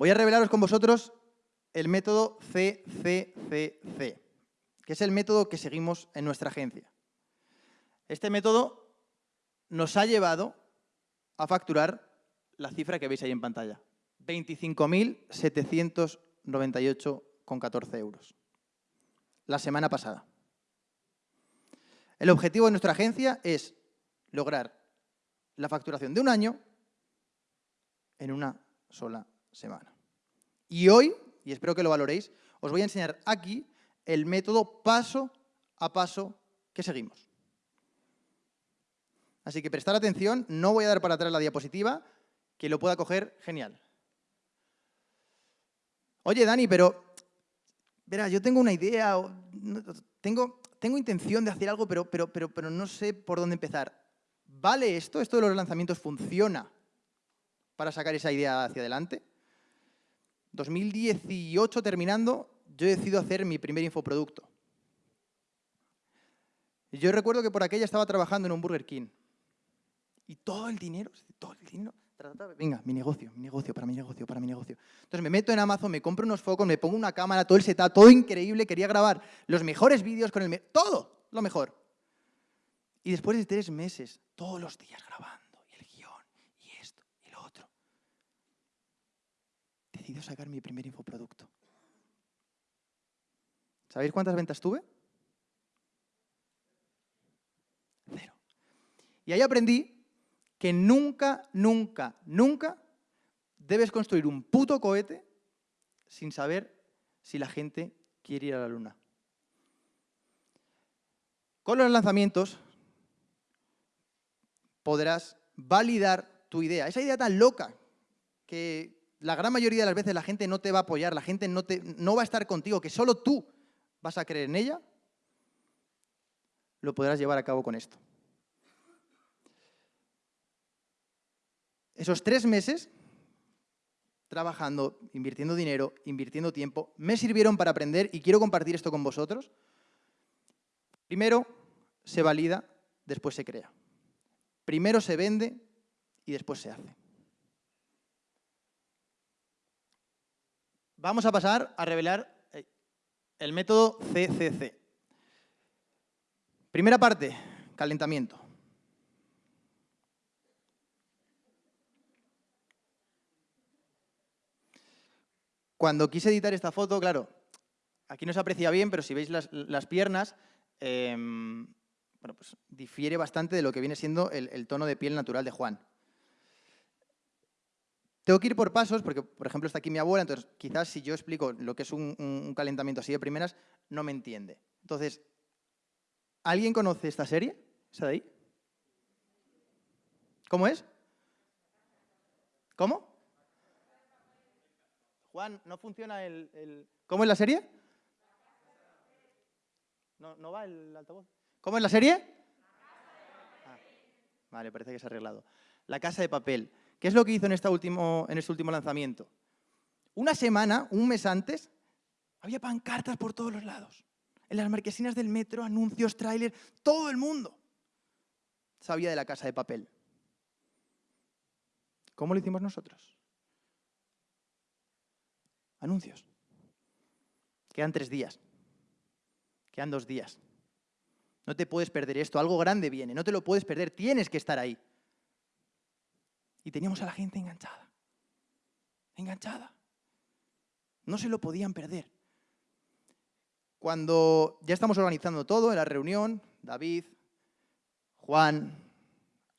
Voy a revelaros con vosotros el método CCCC, que es el método que seguimos en nuestra agencia. Este método nos ha llevado a facturar la cifra que veis ahí en pantalla, 25.798,14 euros, la semana pasada. El objetivo de nuestra agencia es lograr la facturación de un año en una sola semana. Y hoy, y espero que lo valoréis, os voy a enseñar aquí el método paso a paso que seguimos. Así que prestar atención, no voy a dar para atrás la diapositiva, que lo pueda coger, genial. Oye, Dani, pero, verá, yo tengo una idea, tengo, tengo intención de hacer algo, pero, pero, pero, pero no sé por dónde empezar. ¿Vale esto? ¿Esto de los lanzamientos funciona para sacar esa idea hacia adelante? 2018 terminando, yo decido hacer mi primer infoproducto. Yo recuerdo que por aquella estaba trabajando en un Burger King. Y todo el dinero, todo el dinero, venga, mi negocio, mi negocio, para mi negocio, para mi negocio. Entonces me meto en Amazon, me compro unos focos, me pongo una cámara, todo el setup, todo increíble, quería grabar los mejores vídeos con el... Todo, lo mejor. Y después de tres meses, todos los días grabando, y el guion, y esto, y lo otro, decido sacar mi primer infoproducto. ¿Sabéis cuántas ventas tuve? Cero. Y ahí aprendí que nunca, nunca, nunca debes construir un puto cohete sin saber si la gente quiere ir a la luna. Con los lanzamientos podrás validar tu idea. Esa idea tan loca que la gran mayoría de las veces la gente no te va a apoyar, la gente no, te, no va a estar contigo, que solo tú vas a creer en ella, lo podrás llevar a cabo con esto. Esos tres meses trabajando, invirtiendo dinero, invirtiendo tiempo, me sirvieron para aprender y quiero compartir esto con vosotros. Primero se valida, después se crea. Primero se vende y después se hace. Vamos a pasar a revelar eh, el método CCC. Primera parte, calentamiento. Cuando quise editar esta foto, claro, aquí no se aprecia bien, pero si veis las, piernas, em, bueno, pues difiere bastante de lo que viene siendo el, tono de piel natural de Juan. Tengo que ir por pasos, porque, por ejemplo, está aquí mi abuela, entonces quizás si yo explico lo que es un, calentamiento así de primeras, no me entiende. Entonces, ¿alguien conoce esta serie? ¿Esa de ahí? ¿Cómo es? ¿Cómo? Juan, ¿no funciona el, ¿Cómo es la serie? No, no va el altavoz. ¿Cómo es la serie? Ah, vale, parece que se ha arreglado. La Casa de Papel. ¿Qué es lo que hizo en, esta último, en este último lanzamiento? Una semana, un mes antes, había pancartas por todos los lados. En las marquesinas del metro, anuncios, trailers, todo el mundo sabía de la Casa de Papel. ¿Cómo lo hicimos nosotros? Anuncios. Quedan tres días. Quedan dos días. No te puedes perder esto. Algo grande viene. No te lo puedes perder. Tienes que estar ahí. Y teníamos a la gente enganchada. Enganchada. No se lo podían perder. Cuando ya estamos organizando todo en la reunión, David, Juan,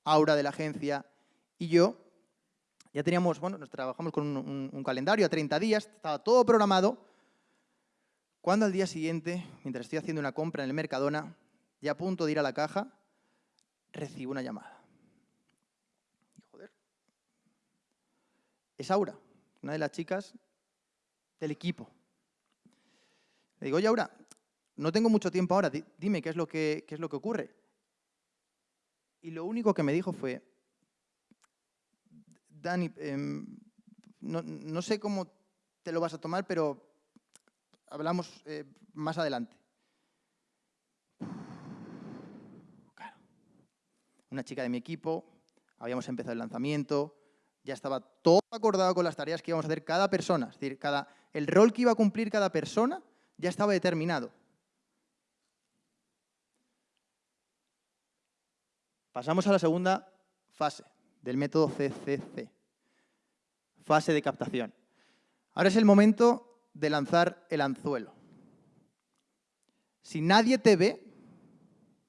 Aura de la agencia y yo, ya teníamos, bueno, nos trabajamos con un, calendario a 30 días, estaba todo programado, cuando al día siguiente, mientras estoy haciendo una compra en el Mercadona, ya a punto de ir a la caja, recibo una llamada. Y joder, es Aura, una de las chicas del equipo. Le digo, oye Aura, no tengo mucho tiempo ahora, dime qué es lo que, qué es lo que ocurre. Y lo único que me dijo fue, Dani, em, no, sé cómo te lo vas a tomar, pero hablamos eh, más adelante. Claro. Una chica de mi equipo, habíamos empezado el lanzamiento, Ya estaba todo acordado con las tareas que íbamos a hacer cada persona. Es decir, cada, el rol que iba a cumplir cada persona ya estaba determinado. Pasamos a la segunda fase del método CCC. Fase de captación. Ahora es el momento de lanzar el anzuelo. Si nadie te ve,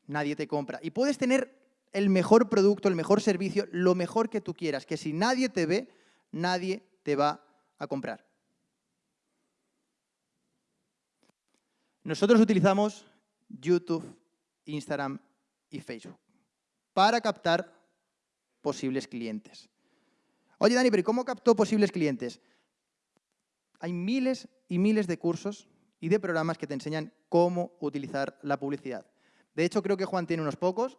nadie te compra. Y puedes tener el mejor producto, el mejor servicio, lo mejor que tú quieras, que si nadie te ve, nadie te va a comprar. Nosotros utilizamos YouTube, Instagram y Facebook para captar posibles clientes. Oye, Dani, pero ¿cómo captó posibles clientes? Hay miles y miles de cursos y de programas que te enseñan cómo utilizar la publicidad. De hecho, creo que Juan tiene unos pocos,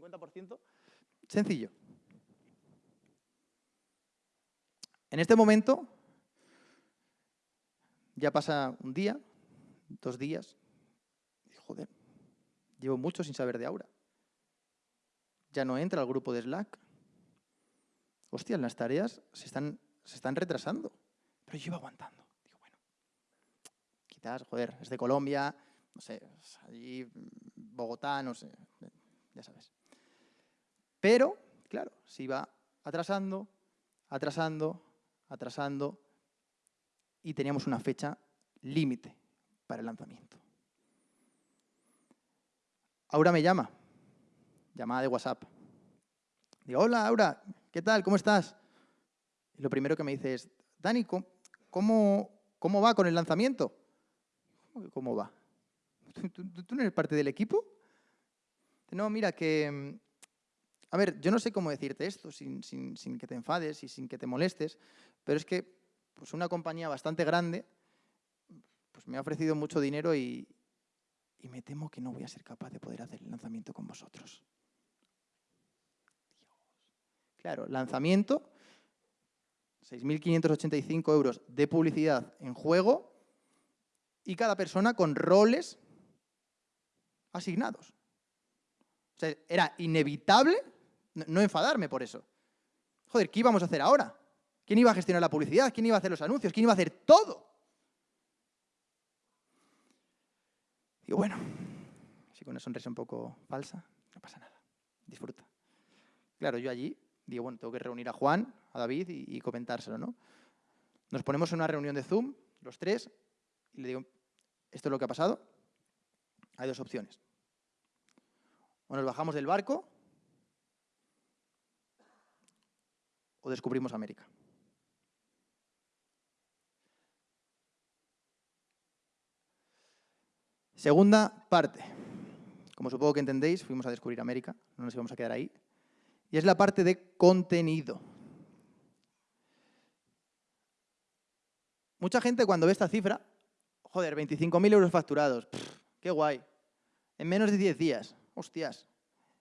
50%. Eh, Sencillo. En este momento, ya pasa un día, dos días, joder, llevo mucho sin saber de Aura. Ya no entra al grupo de Slack. Hostia, las tareas se están, se están retrasando. Pero yo iba aguantando. Digo, bueno, quizás, joder, es de Colombia, no sé, allí Bogotá, no sé, ya sabes. Pero, claro, se iba atrasando, atrasando, atrasando y teníamos una fecha límite para el lanzamiento. Aura me llama, llamada de WhatsApp. Digo, hola Aura, ¿qué tal? ¿Cómo estás? Y lo primero que me dice es, Dani, ¿cómo, cómo va con el lanzamiento? ¿Cómo va? ¿Tú, no eres parte del equipo? No, mira, que... A ver, yo no sé cómo decirte esto sin, que te enfades y sin que te molestes, pero es que pues una compañía bastante grande pues me ha ofrecido mucho dinero y, y me temo que no voy a ser capaz de poder hacer el lanzamiento con vosotros. Claro, lanzamiento, 6.585 euros de publicidad en juego y cada persona con roles asignados. O sea, era inevitable no enfadarme por eso. Joder, ¿qué íbamos a hacer ahora? ¿Quién iba a gestionar la publicidad? ¿Quién iba a hacer los anuncios? ¿Quién iba a hacer todo? Digo, bueno, así con una sonrisa un poco falsa, no pasa nada, disfruta. Claro, yo allí digo, bueno, tengo que reunir a Juan, a David y, y comentárselo, ¿no? Nos ponemos en una reunión de Zoom, los tres, y le digo, esto es lo que ha pasado, hay dos opciones. O nos bajamos del barco o descubrimos América. Segunda parte. Como supongo que entendéis, fuimos a descubrir América, no nos íbamos a quedar ahí. Y es la parte de contenido. Mucha gente cuando ve esta cifra, joder, 25.000 euros facturados, qué guay en menos de 10 días. Hostias,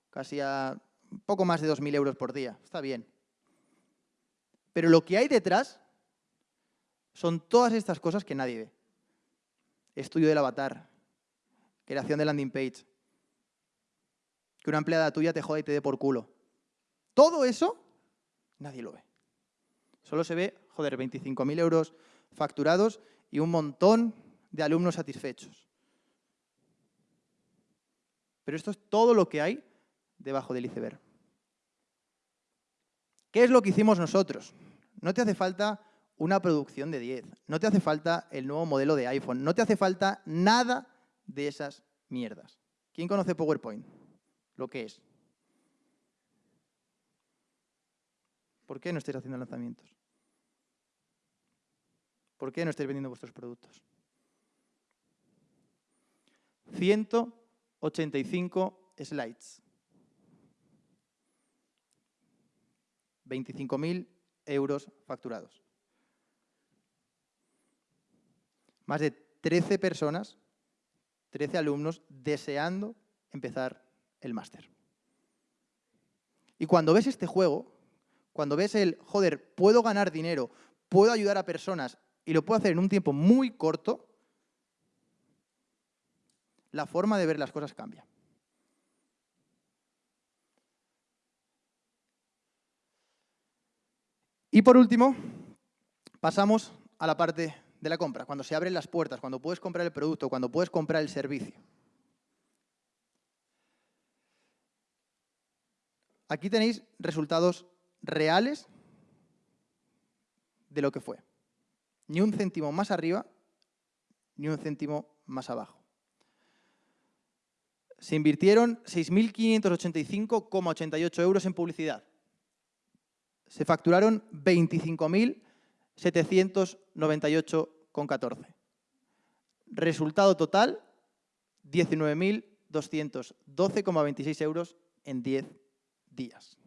casi a poco más de 2.000 euros por día. Está bien. Pero lo que hay detrás son todas estas cosas que nadie ve. Estudio del avatar, creación de landing page, que una empleada tuya te joda y te dé por culo. Todo eso, nadie lo ve. Solo se ve, joder, 25.000 euros facturados y un montón de alumnos satisfechos. Pero esto es todo lo que hay debajo del iceberg. ¿Qué es lo que hicimos nosotros? No te hace falta una producción de 10, no te hace falta el nuevo modelo de iPhone, no te hace falta nada de esas mierdas. ¿Quién conoce PowerPoint? Lo que es. ¿Por qué no estáis haciendo lanzamientos? ¿Por qué no estáis vendiendo vuestros productos? Ciento 85 slides. 25.000 euros facturados. Más de 13 personas, 13 alumnos deseando empezar el máster. Y cuando ves este juego, cuando ves el, joder, puedo ganar dinero, puedo ayudar a personas y lo puedo hacer en un tiempo muy corto, la forma de ver las cosas cambia. Y por último, pasamos a la parte de la compra, cuando se abren las puertas, cuando puedes comprar el producto, cuando puedes comprar el servicio. Aquí tenéis resultados reales de lo que fue. Ni un céntimo más arriba, ni un céntimo más abajo. Se invirtieron 6.585,88 euros en publicidad. Se facturaron 25.798,14. Resultado total, 19.212,26 euros en 10 días.